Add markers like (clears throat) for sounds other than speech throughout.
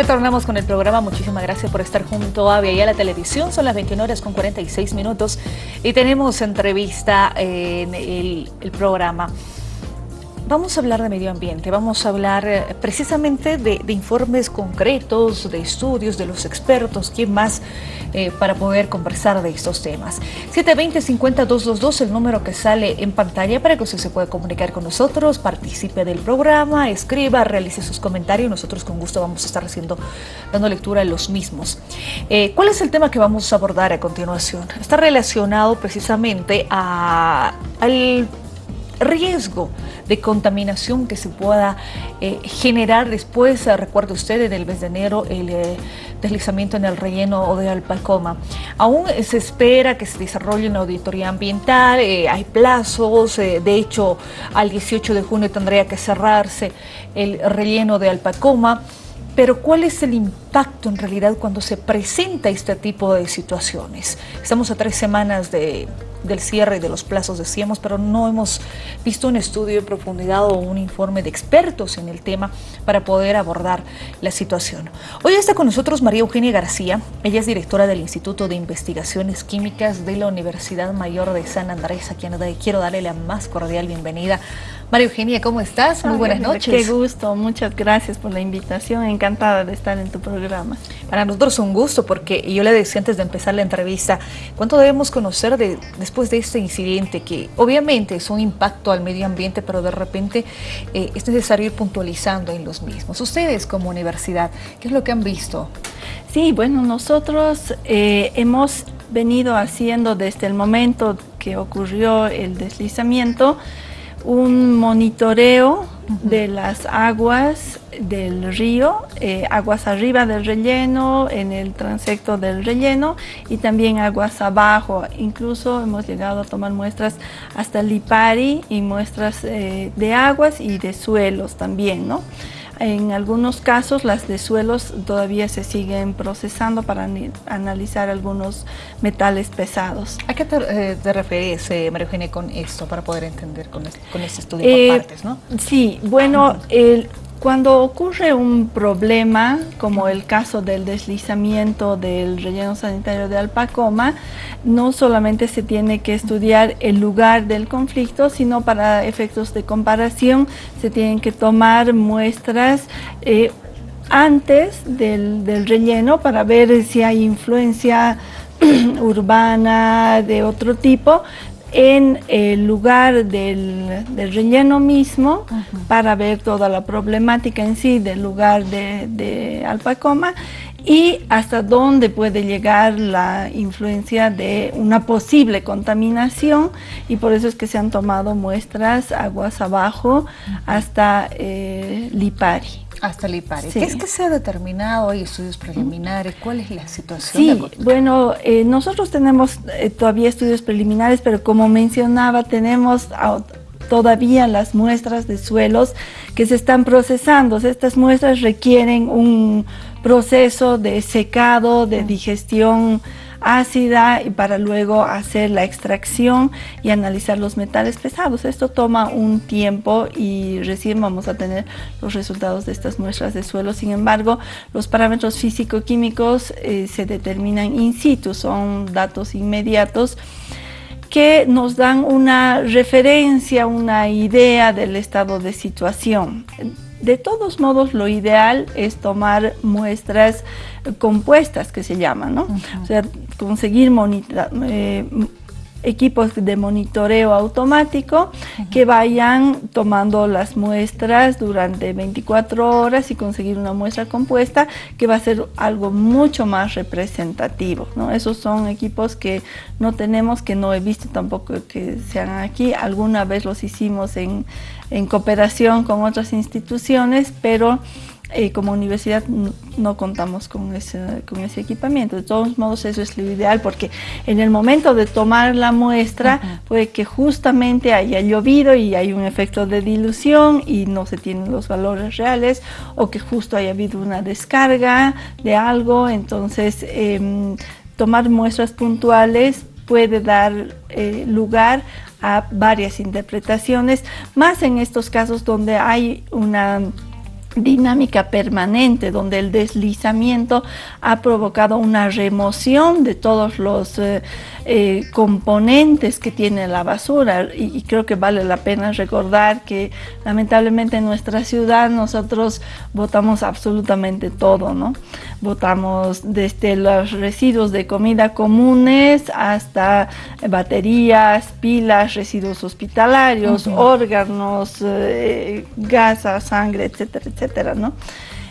Retornamos con el programa. Muchísimas gracias por estar junto a Vía la Televisión. Son las 21 horas con 46 minutos y tenemos entrevista en el programa. Vamos a hablar de medio ambiente, vamos a hablar eh, precisamente de, informes concretos, de estudios, de los expertos, quién más, eh, para poder conversar de estos temas. 720-50-222, el número que sale en pantalla para que usted se pueda comunicar con nosotros, participe del programa, escriba, realice sus comentarios, nosotros con gusto vamos a estar haciendo, dando lectura a los mismos. Eh, ¿Cuál es el tema que vamos a abordar a continuación? Está relacionado precisamente a, al riesgo de contaminación que se pueda eh, generar después, eh, recuerde usted, en el mes de enero, el eh, deslizamiento en el relleno de Alpacoma. Aún se espera que se desarrolle una auditoría ambiental, hay plazos, de hecho, al 18 de junio tendría que cerrarse el relleno de Alpacoma. Pero ¿cuál es el impacto en realidad cuando se presenta este tipo de situaciones? Estamos a tres semanas de del cierre y de los plazos decíamos, pero no hemos visto un estudio de profundidad o un informe de expertos en el tema para poder abordar la situación. Hoy está con nosotros María Eugenia García, ella es directora del Instituto de Investigaciones Químicas de la Universidad Mayor de San Andrés, a quien quiero darle la más cordial bienvenida. María Eugenia, ¿cómo estás? Muy buenas noches. Qué gusto, muchas gracias por la invitación, encantada de estar en tu programa. Para nosotros un gusto, porque yo le decía antes de empezar la entrevista, ¿cuánto debemos conocer de, después de este incidente que obviamente es un impacto al medio ambiente, pero de repente eh, es necesario ir puntualizando en los mismos? Ustedes como universidad, ¿qué es lo que han visto? Sí, bueno, nosotros eh, hemos venido haciendo desde el momento que ocurrió el deslizamiento, un monitoreo de las aguas del río, eh, aguas arriba del relleno, en el transecto del relleno y también aguas abajo. Incluso hemos llegado a tomar muestras hasta Lipari y muestras eh, de aguas y de suelos también, ¿no? En algunos casos las de suelos todavía se siguen procesando para analizar algunos metales pesados. ¿A qué te, eh, refieres, eh, María Eugenia, con esto para poder entender con este, con este estudio por eh, partes? ¿no? Sí, bueno, el, cuando ocurre un problema, como el caso del deslizamiento del relleno sanitario de Alpacoma, no solamente se tiene que estudiar el lugar del conflicto, sino para efectos de comparación se tienen que tomar muestras eh, antes del, del relleno para ver si hay influencia (clears throat) urbana de otro tipo, en el lugar del, relleno mismo para ver toda la problemática en sí del lugar de, de Alpacoma y hasta dónde puede llegar la influencia de una posible contaminación. Y por eso es que se han tomado muestras aguas abajo hasta eh, Lipari. Hasta Lipari. ¿Qué es que se ha determinado? ¿Hay estudios preliminares? ¿Cuál es la situación? Sí, bueno, eh, nosotros tenemos eh, todavía estudios preliminares, pero como mencionaba, tenemos todavía las muestras de suelos que se están procesando. Estas muestras requieren un proceso de secado, de digestión ácida y para luego hacer la extracción y analizar los metales pesados. Esto toma un tiempo y recién vamos a tener los resultados de estas muestras de suelo. Sin embargo, los parámetros físico-químicos eh, se determinan in situ, son datos inmediatos que nos dan una referencia, una idea del estado de situación. De todos modos, lo ideal es tomar muestras compuestas, que se llaman, ¿no? O sea, conseguir eh, equipos de monitoreo automático que vayan tomando las muestras durante 24 horas y conseguir una muestra compuesta que va a ser algo mucho más representativo. ¿no? Esos son equipos que no tenemos, que no he visto tampoco que sean aquí. Alguna vez los hicimos en, en cooperación con otras instituciones, pero eh, como universidad no contamos con ese, con ese equipamiento. De todos modos, eso es lo ideal porque en el momento de tomar la muestra puede que justamente haya llovido y hay un efecto de dilución y no se tienen los valores reales o que justo haya habido una descarga de algo. Entonces, em, tomar muestras puntuales puede dar eh, lugar a varias interpretaciones, más en estos casos donde hay una dinámica permanente donde el deslizamiento ha provocado una remoción de todos los eh, eh, componentes que tiene la basura y, creo que vale la pena recordar que lamentablemente en nuestra ciudad nosotros botamos absolutamente todo, ¿no? Botamos desde los residuos de comida comunes hasta baterías, pilas, residuos hospitalarios, órganos, eh, gasas, sangre, etcétera, etcétera, ¿no?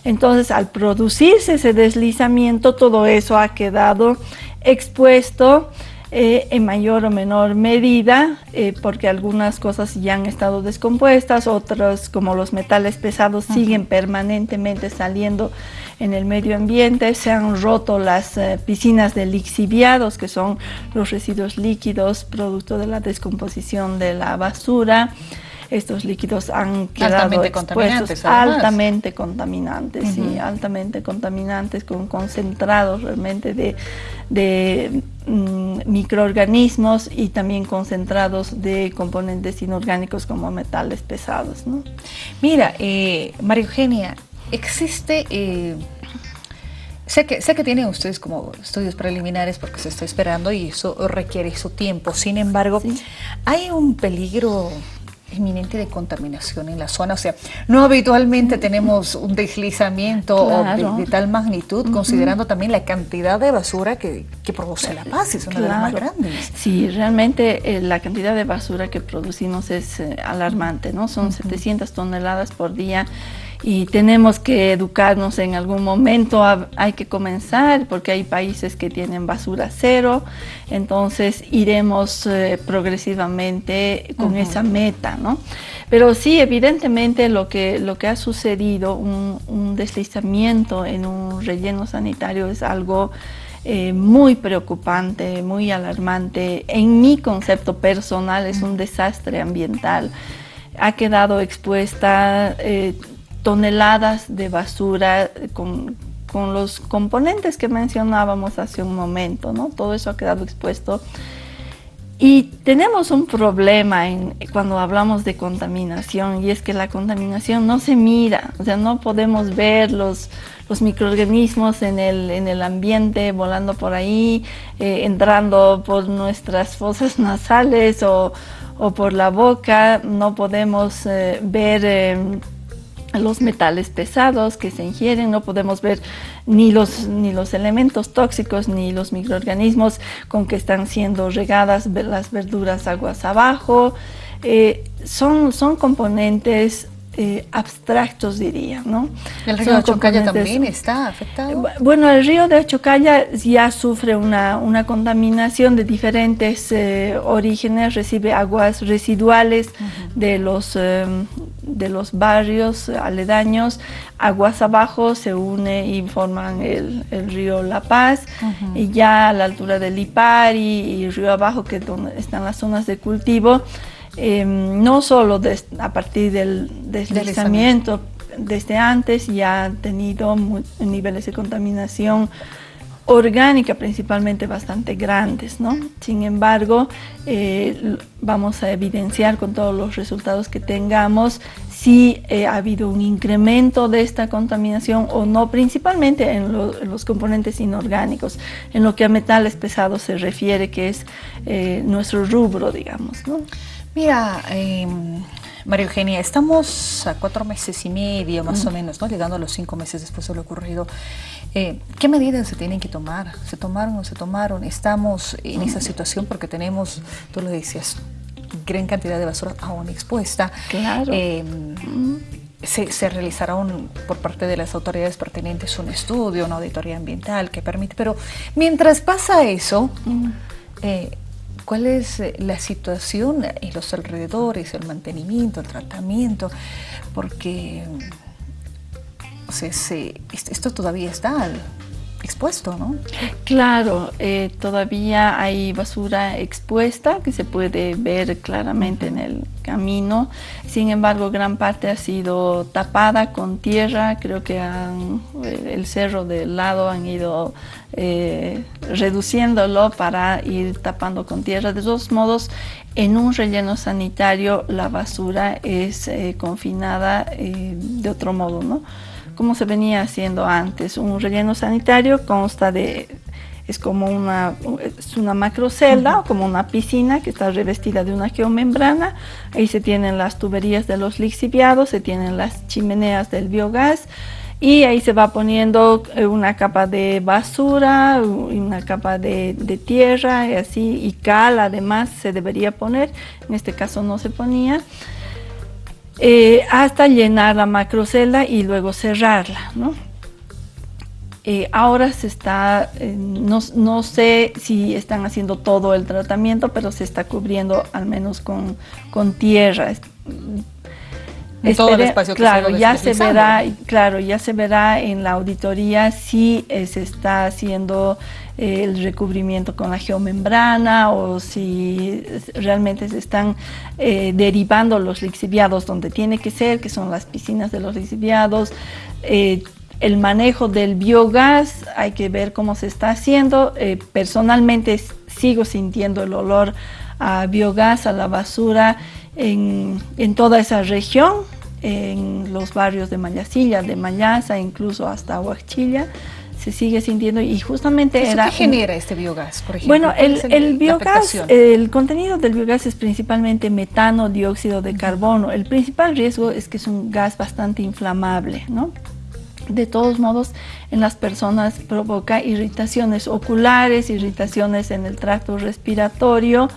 Entonces, al producirse ese deslizamiento, todo eso ha quedado expuesto eh, en mayor o menor medida, eh, porque algunas cosas ya han estado descompuestas, otras como los metales pesados siguen permanentemente saliendo en el medio ambiente, se han roto las eh, piscinas de lixiviados, que son los residuos líquidos producto de la descomposición de la basura. Estos líquidos han quedado altamente expuestos, altamente contaminantes, sí, altamente contaminantes con concentrados realmente de, mm, microorganismos y también concentrados de componentes inorgánicos como metales pesados. ¿no? Mira, eh, María Eugenia, existe... Eh, sé que, sé que tienen ustedes como estudios preliminares porque se está esperando y eso requiere su tiempo. Sin embargo, ¿hay un peligro inminente de contaminación en la zona. O sea, no habitualmente tenemos un deslizamiento de, tal magnitud, considerando también la cantidad de basura que, produce La Paz, es una de las más grandes. Sí, realmente eh, la cantidad de basura que producimos es eh, alarmante, ¿no? Son 700 toneladas por día y tenemos que educarnos en algún momento, hay que comenzar porque hay países que tienen basura cero, entonces iremos eh, progresivamente con esa meta, ¿no? Pero sí, evidentemente lo que, lo que ha sucedido, un, deslizamiento en un relleno sanitario es algo eh, muy preocupante, muy alarmante. En mi concepto personal es un desastre ambiental. Ha quedado expuesta eh, toneladas de basura con, los componentes que mencionábamos hace un momento, ¿no? Todo eso ha quedado expuesto. Y tenemos un problema en, cuando hablamos de contaminación y es que la contaminación no se mira, o sea, no podemos ver los, los microorganismos en el, en el ambiente volando por ahí, eh, entrando por nuestras fosas (laughs) nasales o, por la boca, no podemos eh, ver... Eh, los metales pesados que se ingieren, no podemos ver ni los, ni los elementos tóxicos ni los microorganismos con que están siendo regadas las verduras aguas abajo. Eh, son, son componentes eh, abstractos, diría, ¿no? ¿El río de Chocalla también está afectado? Bueno, el río de Chocalla ya sufre una, una contaminación de diferentes eh, orígenes, recibe aguas residuales de, los, em, de los barrios aledaños, aguas abajo se une y forman el, el río La Paz, y ya a la altura del Ipari y río abajo, que es donde están las zonas de cultivo, Em, no solo a partir del deslizamiento, desde antes ya han tenido niveles de contaminación orgánica principalmente bastante grandes, ¿no? Sin embargo, eh, vamos a evidenciar con todos los resultados que tengamos si eh, ha habido un incremento de esta contaminación o no, principalmente en, los componentes inorgánicos, en lo que a metales pesados se refiere, que es eh, nuestro rubro, digamos, ¿no? Mira, em, María Eugenia, estamos a cuatro meses y medio más o menos, ¿no? llegando a los cinco meses después de lo ocurrido. Eh, ¿Qué medidas se tienen que tomar? ¿Se tomaron o se tomaron? Estamos en esa situación porque tenemos, tú lo decías, gran cantidad de basura aún expuesta. Claro. Em, se, realizará un, por parte de las autoridades pertinentes un estudio, una auditoría ambiental que permite, pero mientras pasa eso, eh, cuál es eh, la situación en los alrededores, el mantenimiento, el tratamiento, porque esto todavía está expuesto, ¿no? Claro, eh, todavía hay basura expuesta que se puede ver claramente en el camino. Sin embargo, gran parte ha sido tapada con tierra. Creo que el cerro del lado han ido eh, reduciéndolo para ir tapando con tierra. De todos modos, en un relleno sanitario la basura es eh, confinada de otro modo, ¿no? Como se venía haciendo antes. Un relleno sanitario consta de, es como una, es una macrocelda, como una piscina que está revestida de una geomembrana. Ahí se tienen las tuberías de los lixiviados, se tienen las chimeneas del biogás y ahí se va poniendo eh, una capa de basura, una capa de, de, tierra y así, y cal además se debería poner, en este caso no se ponía. Eh, hasta llenar la macrocelda y luego cerrarla. ¿no? Eh, ahora se está, eh, no, sé si están haciendo todo el tratamiento, pero se está cubriendo al menos con, con tierra. Todo el espacio que claro, se ya se verá, claro, ya se verá en la auditoría si se está haciendo el recubrimiento con la geomembrana o si realmente se están eh, derivando los lixiviados donde tiene que ser, que son las piscinas de los lixiviados. Eh, el manejo del biogás, hay que ver cómo se está haciendo. Eh, personalmente sigo sintiendo el olor a biogás, a la basura en, en toda esa región, en los barrios de Mayasilla, de Mayasa, incluso hasta Huachilla se sigue sintiendo y justamente era... ¿Qué genera este biogás, por ejemplo? Bueno, el, biogás, el contenido del biogás es principalmente metano, dióxido de carbono. El principal riesgo es que es un gas bastante inflamable, ¿no? De todos modos, en las personas provoca irritaciones oculares, irritaciones en el tracto respiratorio,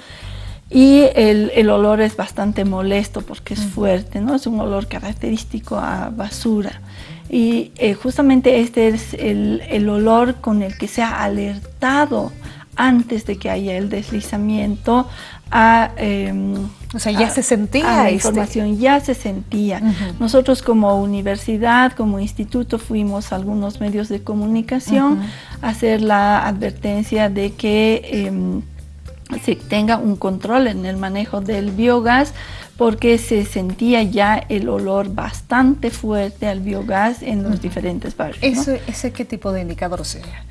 y el, el, olor es bastante molesto porque es fuerte, ¿no? Es un olor característico a basura. Y eh, justamente este es el, el, olor con el que se ha alertado antes de que haya el deslizamiento a... Em, o sea, ya se sentía la este información, ya se sentía. Nosotros como universidad, como instituto, fuimos a algunos medios de comunicación a hacer la advertencia de que em, se tenga un control en el manejo del biogás porque se sentía ya el olor bastante fuerte al biogás en los diferentes barrios. ¿Ese, qué tipo de indicador sería?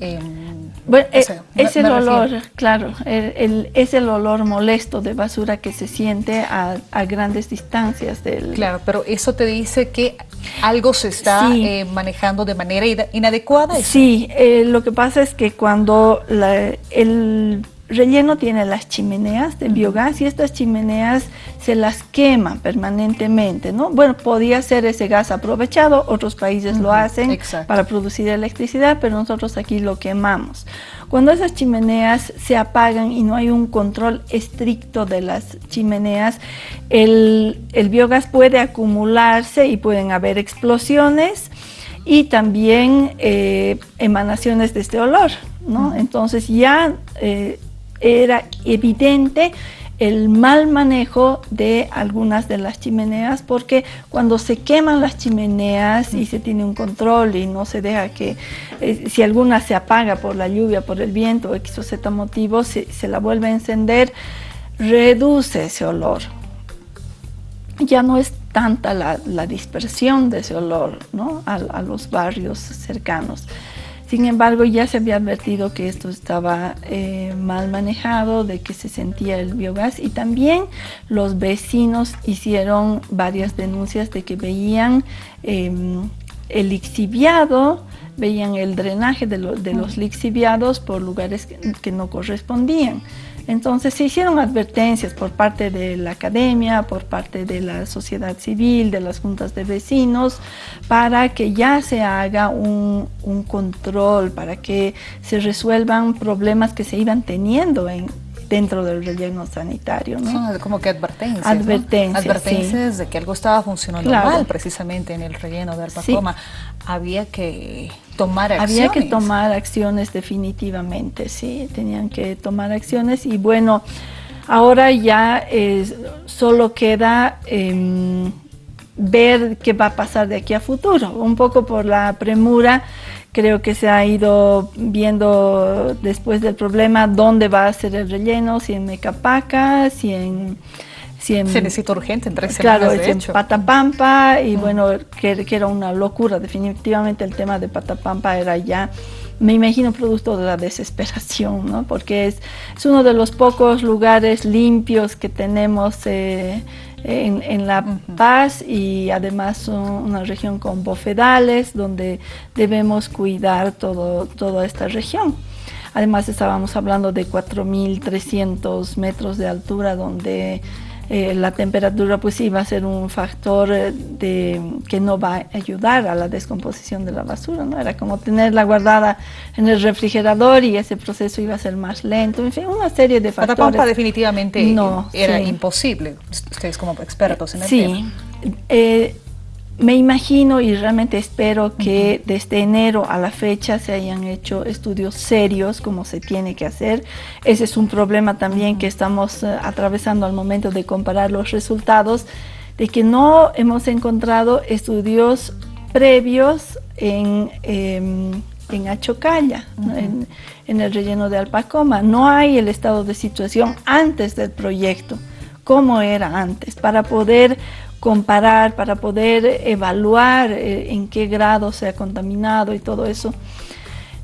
Em, bueno, eh, es, el olor, claro, es el olor molesto de basura que se siente a, grandes distancias del... Claro, pero eso te dice que algo se está eh, manejando de manera inadecuada. Sí, eh, lo que pasa es que cuando el relleno tiene las chimeneas de biogás y estas chimeneas se las queman permanentemente, ¿no? Bueno, podía ser ese gas aprovechado, otros países lo hacen para producir electricidad, pero nosotros aquí lo quemamos. Cuando esas chimeneas se apagan y no hay un control estricto de las chimeneas, el, biogás puede acumularse y pueden haber explosiones y también eh, emanaciones de este olor, ¿no? Entonces ya eh, era evidente el mal manejo de algunas de las chimeneas porque cuando se queman las chimeneas y se tiene un control y no se deja que eh, si alguna se apaga por la lluvia, por el viento, X o Z motivo, se, la vuelve a encender, reduce ese olor. Ya no es tanta la, dispersión de ese olor ¿no? a los barrios cercanos. Sin embargo, ya se había advertido que esto estaba eh, mal manejado, de que se sentía el biogás y también los vecinos hicieron varias denuncias de que veían em, el lixiviado, veían el drenaje de, los lixiviados por lugares que no correspondían. Entonces se hicieron advertencias por parte de la academia, por parte de la sociedad civil, de las juntas de vecinos, para que ya se haga un, control, para que se resuelvan problemas que se iban teniendo en, dentro del relleno sanitario. ¿no? Son como que advertencias. Advertencias, advertencias de que algo estaba funcionando mal precisamente en el relleno de Arbacoma. Había que tomar acciones. Había que tomar acciones definitivamente, sí, tenían que tomar acciones y bueno, ahora ya solo queda em, ver qué va a pasar de aquí a futuro, un poco por la premura Creo que se ha ido viendo después del problema dónde va a ser el relleno, si en Mecapaca, si en... Si en, se necesita urgente en tres claro, semanas, en Patapampa, y bueno, que, que, era una locura, definitivamente el tema de Patapampa era ya, me imagino, producto de la desesperación, ¿no? Porque es, es uno de los pocos lugares limpios que tenemos eh, en, La Paz y además una región con bofedales donde debemos cuidar todo, toda esta región. Además estábamos hablando de 4.300 metros de altura donde eh, la temperatura pues iba a ser un factor eh, de, que no va a ayudar a la descomposición de la basura, ¿no? Era como tenerla guardada en el refrigerador y ese proceso iba a ser más lento, en fin, una serie de factores. Patapampa definitivamente no, era imposible, ustedes como expertos en el tema. Sí, eh, me imagino y realmente espero que desde enero a la fecha se hayan hecho estudios serios como se tiene que hacer. Ese es un problema también que estamos eh, atravesando al momento de comparar los resultados, de que no hemos encontrado estudios previos en, em, en Achocalla, en, en el relleno de Alpacoma. No hay el estado de situación antes del proyecto, como era antes, para poder comparar, para poder evaluar eh, en qué grado se ha contaminado y todo eso.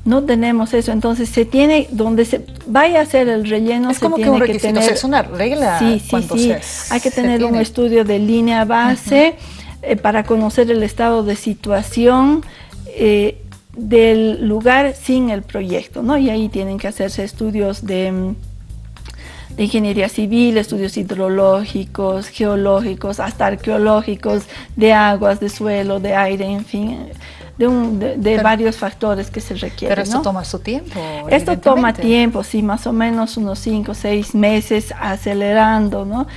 No tenemos eso, entonces se tiene, donde se vaya a hacer el relleno, es como que un requisito, tener, es una regla. Sí, sí, sí, hay que tener un estudio de línea base eh, para conocer el estado de situación eh, del lugar sin el proyecto, ¿no? Y ahí tienen que hacerse estudios de mm, de ingeniería civil, estudios hidrológicos, geológicos, hasta arqueológicos, de aguas, de suelo, de aire, en fin, de, varios factores que se requieren. Pero esto toma su tiempo. Esto toma tiempo, sí, más o menos unos 5 o 6 meses acelerando, ¿no?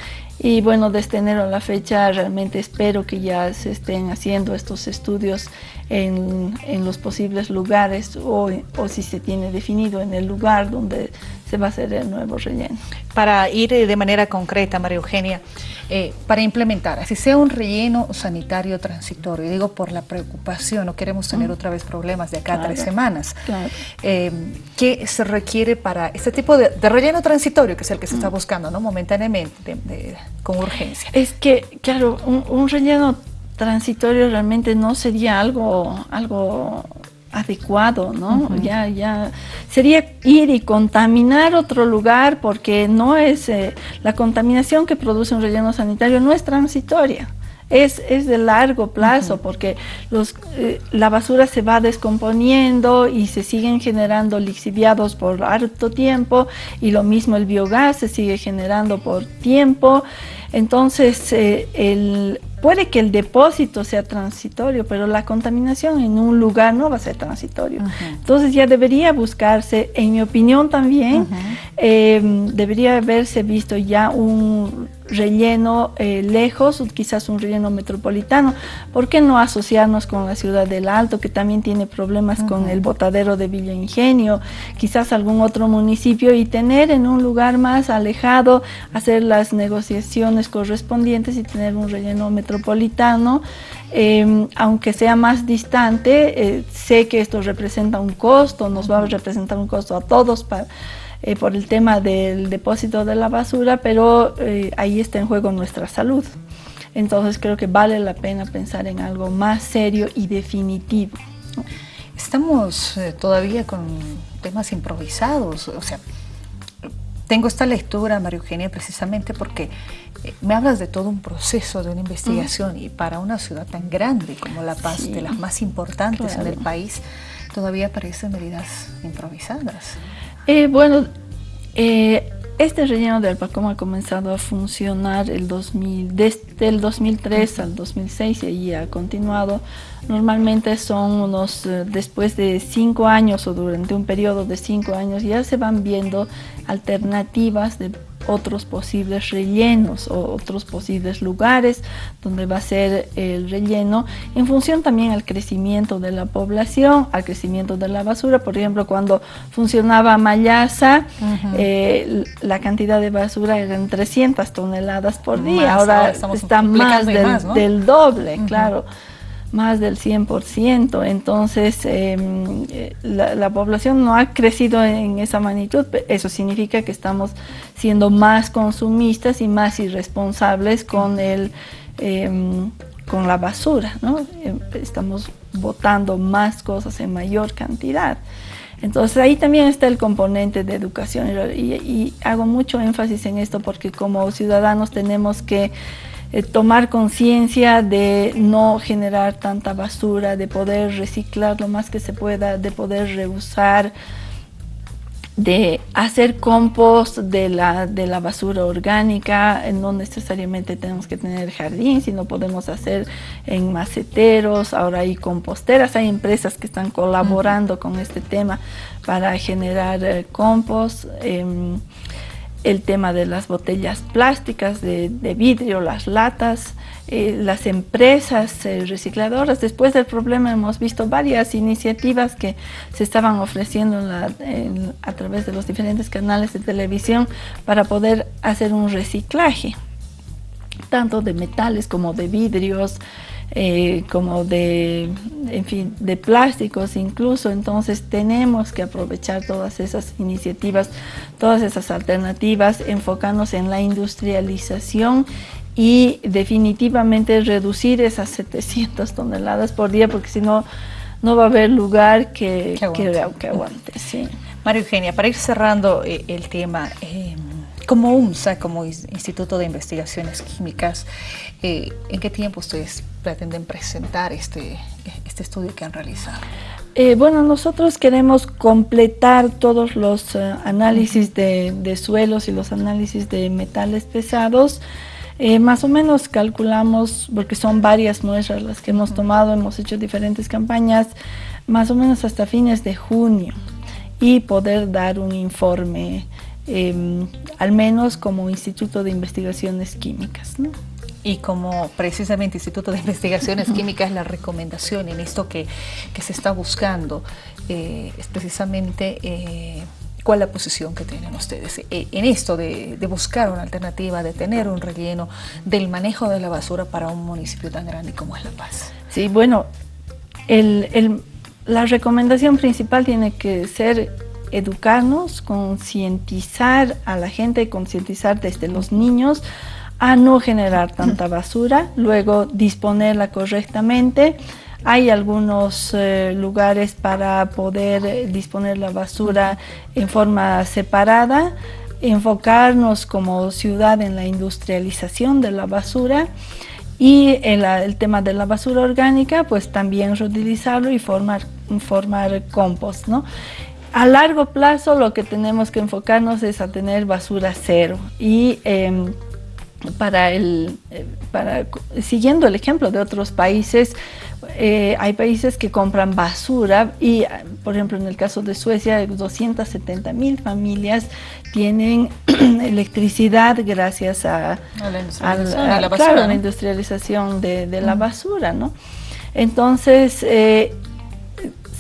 Y bueno, desde enero a la fecha realmente espero que ya se estén haciendo estos estudios en, los posibles lugares o, o, si se tiene definido en el lugar donde se va a hacer el nuevo relleno. Para ir eh, de manera concreta, María Eugenia, eh, para implementar, así sea un relleno sanitario transitorio, digo por la preocupación, no queremos tener otra vez problemas de acá a tres semanas, eh, ¿qué se requiere para este tipo de, relleno transitorio, que es el que se está buscando ¿no? momentáneamente, con urgencia? Es que, claro, un relleno transitorio realmente no sería algo, algo adecuado, ¿no? Ya, ya sería ir y contaminar otro lugar porque no es eh, la contaminación que produce un relleno sanitario no es transitoria. Es, es de largo plazo porque los, eh, la basura se va descomponiendo y se siguen generando lixiviados por harto tiempo y lo mismo el biogás se sigue generando por tiempo. Entonces, eh, el, Puede que el depósito sea transitorio, pero la contaminación en un lugar no va a ser transitorio. Entonces ya debería buscarse, en mi opinión también, em, debería haberse visto ya un relleno eh, lejos, quizás un relleno metropolitano. ¿Por qué no asociarnos con la ciudad del Alto, que también tiene problemas con el botadero de Villa Ingenio, quizás algún otro municipio y tener en un lugar más alejado, hacer las negociaciones correspondientes y tener un relleno metropolitano? Em, aunque sea más distante, eh, sé que esto representa un costo, nos va a representar un costo a todos para eh, por el tema del depósito de la basura, pero eh, ahí está en juego nuestra salud. Entonces creo que vale la pena pensar en algo más serio y definitivo. Estamos eh, todavía con temas improvisados, o sea, tengo esta lectura, María Eugenia, precisamente porque me hablas de todo un proceso, de una investigación, y para una ciudad tan grande como La Paz, de las más importantes en el país, todavía aparecen medidas improvisadas. Eh, bueno, eh, este relleno de Alpacoma ha comenzado a funcionar el 2000, desde el 2003 al 2006 y ahí ha continuado. Normalmente son unos, eh, después de cinco años o durante un periodo de cinco años, ya se van viendo alternativas de otros posibles rellenos o otros posibles lugares donde va a ser el relleno en función también al crecimiento de la población, al crecimiento de la basura. Por ejemplo, cuando funcionaba Mayasa, eh, la cantidad de basura eran 300 toneladas por día, ahora, está más del, del doble, claro más del 100%, entonces em, la, población no ha crecido en esa magnitud, eso significa que estamos siendo más consumistas y más irresponsables con, el, em, con la basura, ¿no? Em, estamos botando más cosas en mayor cantidad. Entonces ahí también está el componente de educación y hago mucho énfasis en esto porque como ciudadanos tenemos que eh, tomar conciencia de no generar tanta basura, de poder reciclar lo más que se pueda, de poder reusar, de hacer compost de la, de la basura orgánica, no necesariamente tenemos que tener jardín, sino podemos hacer en maceteros, ahora hay composteras, hay empresas que están colaborando con este tema para generar eh, compost. Em, el tema de las botellas plásticas, de, vidrio, las latas, eh, las empresas eh, recicladoras. Después del problema hemos visto varias iniciativas que se estaban ofreciendo a través de los diferentes canales de televisión para poder hacer un reciclaje, tanto de metales como de vidrios, eh, como de, en fin, de plásticos incluso. Entonces tenemos que aprovechar todas esas iniciativas, todas esas alternativas, enfocarnos en la industrialización y definitivamente reducir esas 700 (laughs) toneladas por día porque si no, no va a haber lugar que, que aguante. sí. María Eugenia, para ir cerrando eh, el tema, eh, como UNSA, como Instituto de Investigaciones Químicas, eh, ¿en qué tiempo ustedes pretenden presentar este, este estudio que han realizado? Eh, bueno, nosotros queremos completar todos los eh, análisis de, suelos y los análisis de metales pesados. más o menos calculamos, porque son varias muestras las que hemos tomado, hemos hecho diferentes campañas, más o menos hasta fines de junio y poder dar un informe Em, al menos como Instituto de Investigaciones Químicas. Y como precisamente Instituto de Investigaciones Químicas, la recomendación en esto que, se está buscando eh, es precisamente eh, cuál la posición que tienen ustedes eh, en esto de, buscar una alternativa, de tener un relleno del manejo de la basura para un municipio tan grande como es La Paz. Sí, bueno, la recomendación principal tiene que ser educarnos, concientizar a la gente, concientizar desde los niños a no generar tanta basura, luego disponerla correctamente. Hay algunos eh, lugares para poder eh, disponer la basura en forma separada, enfocarnos como ciudad en la industrialización de la basura y el, el tema de la basura orgánica, pues también reutilizarlo y formar, formar compost, ¿no? A largo plazo lo que tenemos que enfocarnos es a tener basura cero y em, para el, eh, para, siguiendo el ejemplo de otros países, eh, hay países que compran basura y, por ejemplo, en el caso de Suecia, 270 mil familias tienen (clears throat) electricidad gracias a, la industrialización, de, la basura. ¿no? Entonces, eh,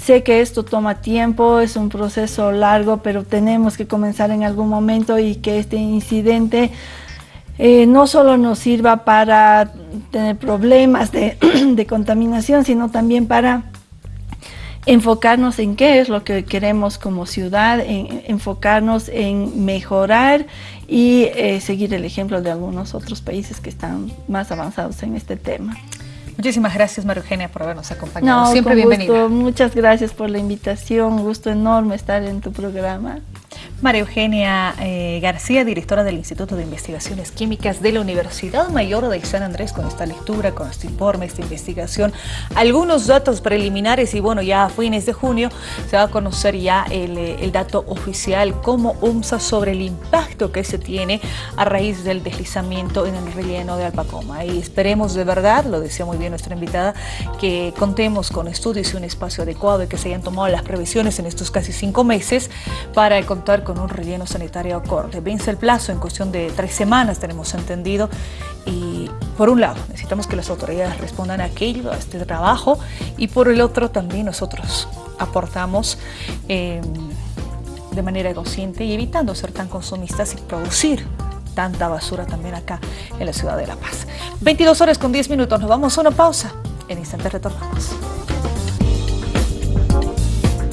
Sé que esto toma tiempo, es un proceso largo, pero tenemos que comenzar en algún momento y que este incidente eh, no solo nos sirva para tener problemas de, (clears throat) contaminación, sino también para enfocarnos en qué es lo que queremos como ciudad, enfocarnos en mejorar y eh, seguir el ejemplo de algunos otros países que están más avanzados en este tema. Muchísimas gracias, María Eugenia, por habernos acompañado. Siempre bienvenida. Muchas gracias por la invitación. Un gusto enorme estar en tu programa. María Eugenia eh, García, directora del Instituto de Investigaciones Químicas de la Universidad Mayor de San Andrés, con esta lectura, con este informe, esta investigación, algunos datos preliminares y bueno, ya a fines de junio se va a conocer ya el, eh, dato oficial como UMSA sobre el impacto que se tiene a raíz del deslizamiento en el relleno de Alpacoma. Y esperemos de verdad, lo decía muy bien nuestra invitada, que contemos con estudios y un espacio adecuado y que se hayan tomado las previsiones en estos casi cinco meses para contar con un relleno sanitario acorde. Vence el plazo en cuestión de tres semanas, tenemos entendido, y por un lado necesitamos que las autoridades respondan a aquello, a este trabajo, y por el otro también nosotros aportamos em, de manera consciente y evitando ser tan consumistas y producir tanta basura también acá en la ciudad de La Paz. 22 horas con 10 minutos, nos vamos a una pausa. En instantes retornamos.